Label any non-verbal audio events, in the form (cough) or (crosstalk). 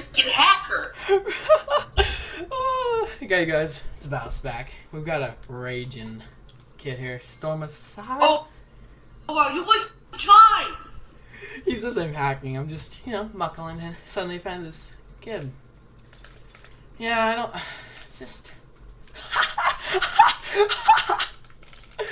freaking hacker. (laughs) Uh, okay, guys, it's about back. We've got a raging kid here, Storm Massage. Oh, oh wow, you was trying. He says I'm hacking. I'm just, you know, muckling and suddenly found this kid. Yeah, I don't.